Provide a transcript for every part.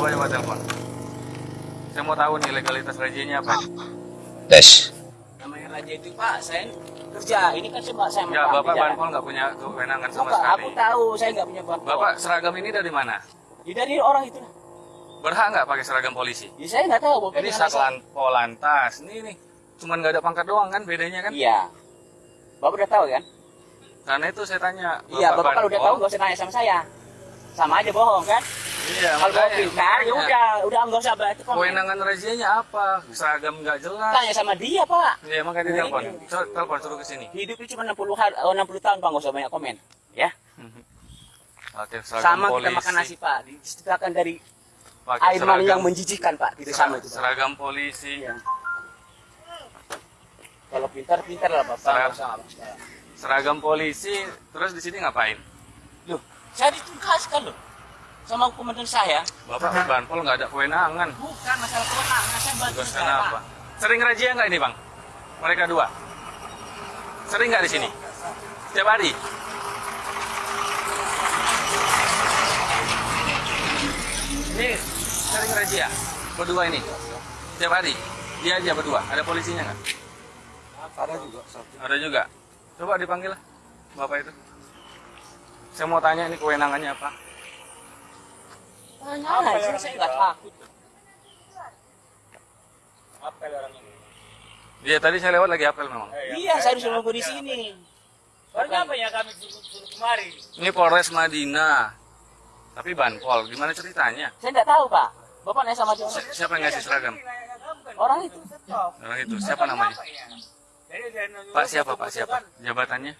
Coba coba telepon. Saya mau tahu nih legalitas rajianya apa. Tes. namanya raja itu pak saya kerja ini kan cuma saya Ya, Bapak kerja. Banpol nggak punya kewenangan sama Bapak, sekali. aku tahu saya nggak punya banpol Bapak seragam ini dari mana? Ya, dari orang itu Berhak nggak pakai seragam polisi? ya, saya nggak tahu bapak Ini Satlan Polantas. Ini nih, cuman nggak ada pangkat doang kan bedanya kan? iya bapak udah tahu kan Karena itu saya tanya. iya bapak kalau udah tahu nggak usah nanya sama saya sama aja bohong kan Iya, kalau makanya. pintar ya udah udah nggak usah berarti komen Kewenangan rajianya apa? Seragam nggak jelas. tanya sama dia pak Iya, makanya Nah, telepon. telepon suruh ke sini. hidup itu cuma 60 hari, oh, 60 tahun pak nggak usah banyak komen ya Oke, seragam sama polisi. kita makan nasi pak disediakan dari Pakai air mani seragam- yang menjijikkan pak tidak sama itu Pak. Seragam polisi. Iya. kalau pintar pintar lah bapak Seragam. Seragam polisi, terus di sini ngapain? Loh, saya ditugaskan loh sama komandan saya. Bapak Banpol nggak ada kewenangan. Bukan masalah kewenangan, saya bantu negara. apa? Sering razia nggak ini bang? Mereka dua? Sering nggak di sini? Setiap hari? Ini sering razia? Berdua ini? Setiap hari? Dia aja berdua? Ada polisinya nggak? Ada juga satu. Ada juga? Coba dipanggil lah, Bapak itu. Saya mau tanya ini kewenangannya apa? Tanya aja, saya nggak takut. Apel orang ini. Dia tadi saya lewat lagi apel memang. Iya, saya harus nunggu di sini. Baru apa ya kami suruh suruh kemari? Ini Polres Madinah. Tapi Banpol, gimana ceritanya? Saya nggak tahu, Pak. Bapak nanya sama dia. Si- Siapa yang ngasih seragam? Orang itu. Orang itu, siapa namanya? Pak siapa, Pak siapa? Jabatannya?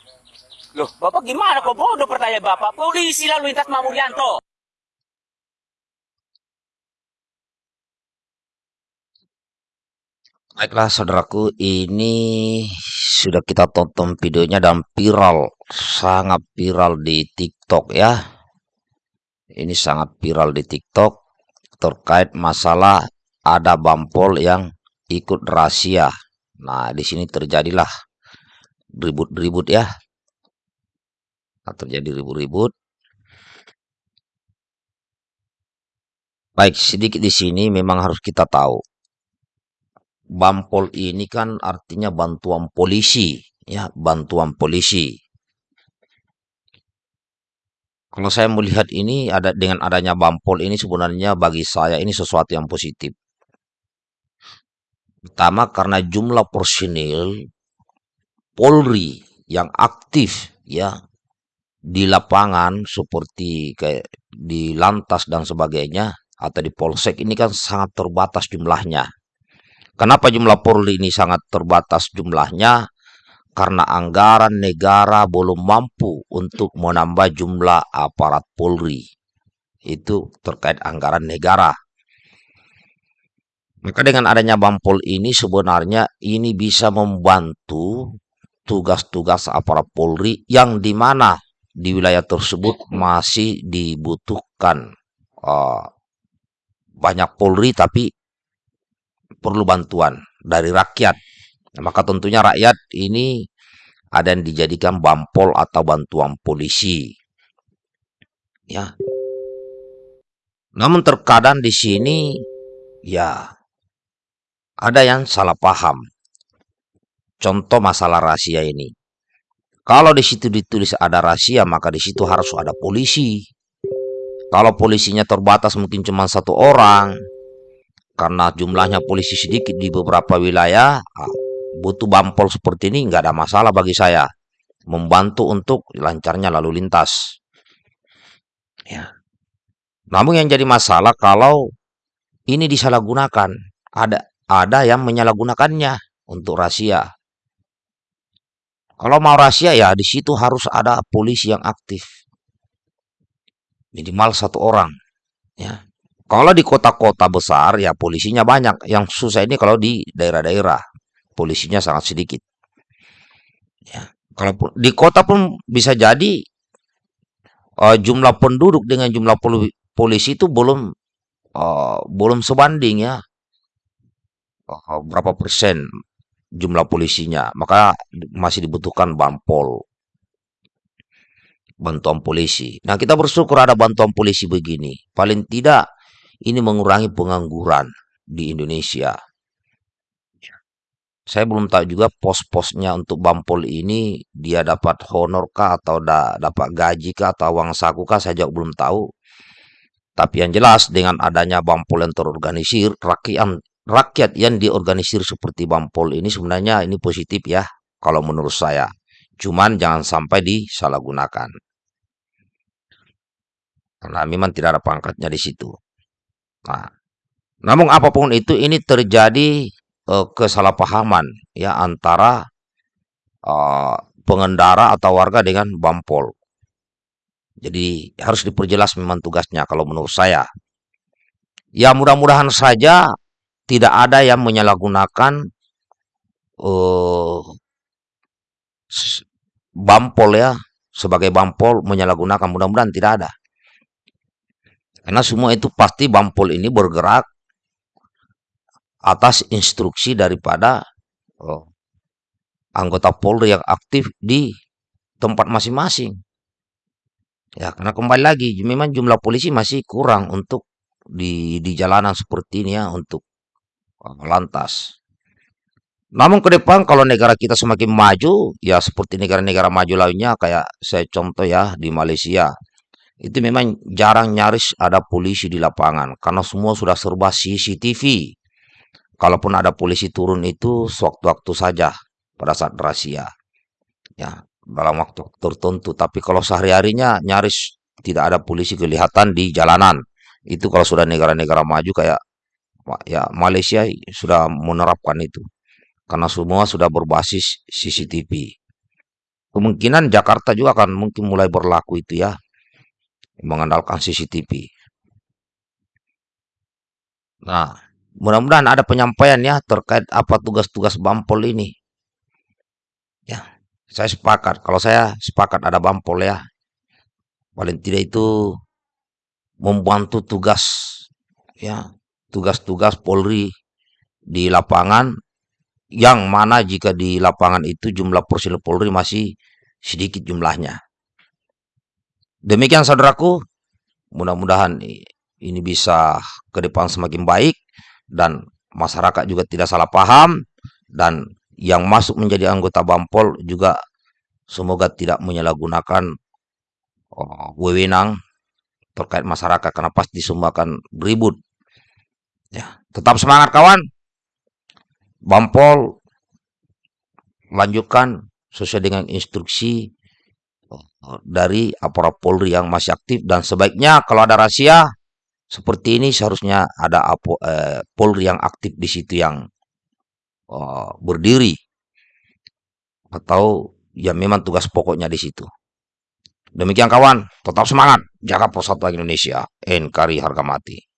Loh, Bapak gimana kok bodoh pertanyaan Bapak? Polisi lalu lintas Pak Baiklah saudaraku, ini sudah kita tonton videonya dan viral, sangat viral di TikTok ya. Ini sangat viral di TikTok terkait masalah ada bampol yang ikut rahasia. Nah, di sini terjadilah ribut-ribut ya. Nah, terjadi ribut-ribut. Baik, sedikit di sini memang harus kita tahu Bampol ini kan artinya bantuan polisi, ya, bantuan polisi. Kalau saya melihat ini ada dengan adanya Bampol ini sebenarnya bagi saya ini sesuatu yang positif. Pertama karena jumlah personil Polri yang aktif ya di lapangan seperti kayak di lantas dan sebagainya atau di polsek ini kan sangat terbatas jumlahnya. Kenapa jumlah Polri ini sangat terbatas jumlahnya? Karena anggaran negara belum mampu untuk menambah jumlah aparat Polri. Itu terkait anggaran negara. Maka dengan adanya Bampol ini sebenarnya ini bisa membantu tugas-tugas aparat Polri yang di mana di wilayah tersebut masih dibutuhkan uh, banyak Polri tapi perlu bantuan dari rakyat. Nah, maka tentunya rakyat ini ada yang dijadikan bampol atau bantuan polisi. Ya. Namun terkadang di sini ya ada yang salah paham. Contoh masalah rahasia ini. Kalau di situ ditulis ada rahasia, maka di situ harus ada polisi. Kalau polisinya terbatas mungkin cuma satu orang, karena jumlahnya polisi sedikit di beberapa wilayah, ah, butuh bampol seperti ini nggak ada masalah bagi saya. Membantu untuk lancarnya lalu lintas. Ya. Namun yang jadi masalah kalau ini disalahgunakan, ada ada yang menyalahgunakannya untuk rahasia. Kalau mau rahasia ya di situ harus ada polisi yang aktif. Minimal satu orang. Ya. Kalau di kota-kota besar ya polisinya banyak. Yang susah ini kalau di daerah-daerah polisinya sangat sedikit. Ya. Kalau di kota pun bisa jadi uh, jumlah penduduk dengan jumlah poli polisi itu belum uh, belum sebanding ya. Uh, berapa persen jumlah polisinya. Maka masih dibutuhkan bampol bantuan polisi. Nah, kita bersyukur ada bantuan polisi begini. Paling tidak ini mengurangi pengangguran di Indonesia. Saya belum tahu juga pos-posnya untuk Bampol ini dia dapat honor kah atau da- dapat gaji kah atau uang saku kah saya juga belum tahu. Tapi yang jelas dengan adanya Bampol yang terorganisir, rakyat rakyat yang diorganisir seperti Bampol ini sebenarnya ini positif ya kalau menurut saya. Cuman jangan sampai disalahgunakan. Karena memang tidak ada pangkatnya di situ. Nah, namun apa pun itu ini terjadi eh, kesalahpahaman ya antara eh, pengendara atau warga dengan Bampol. Jadi harus diperjelas memang tugasnya kalau menurut saya. Ya mudah-mudahan saja tidak ada yang menyalahgunakan s- Bampol ya sebagai Bampol menyalahgunakan mudah-mudahan tidak ada. Karena semua itu pasti Bampol ini bergerak atas instruksi daripada oh, anggota Polri yang aktif di tempat masing-masing. Ya, karena kembali lagi memang jumlah polisi masih kurang untuk di di jalanan seperti ini ya untuk uh, lantas. Namun ke depan kalau negara kita semakin maju, ya seperti negara-negara maju lainnya kayak saya contoh ya di Malaysia. Itu memang jarang nyaris ada polisi di lapangan karena semua sudah serba CCTV. Kalaupun ada polisi turun itu sewaktu-waktu saja pada saat rahasia. Ya, dalam waktu tertentu. Tapi kalau sehari-harinya nyaris tidak ada polisi kelihatan di jalanan. Itu kalau sudah negara-negara maju kayak ya Malaysia sudah menerapkan itu. Karena semua sudah berbasis CCTV. Kemungkinan Jakarta juga akan mungkin mulai berlaku itu ya. Mengandalkan CCTV. Nah, mudah-mudahan ada penyampaian ya terkait apa tugas-tugas Bampol ini. Ya, saya sepakat. Kalau saya sepakat ada Bampol ya. Paling tidak itu membantu tugas ya, tugas-tugas Polri di lapangan yang mana jika di lapangan itu jumlah personil Polri masih sedikit jumlahnya. Demikian saudaraku, mudah-mudahan ini bisa ke depan semakin baik dan masyarakat juga tidak salah paham dan yang masuk menjadi anggota Bampol juga semoga tidak menyalahgunakan oh, wewenang terkait masyarakat karena pasti semua akan beribut. Ya, tetap semangat kawan. Bampol lanjutkan sesuai dengan instruksi dari aparat Polri yang masih aktif dan sebaiknya kalau ada rahasia seperti ini seharusnya ada apo, eh, Polri yang aktif di situ yang eh, berdiri atau ya memang tugas pokoknya di situ. Demikian kawan, tetap semangat, jaga persatuan Indonesia, NKRI harga mati.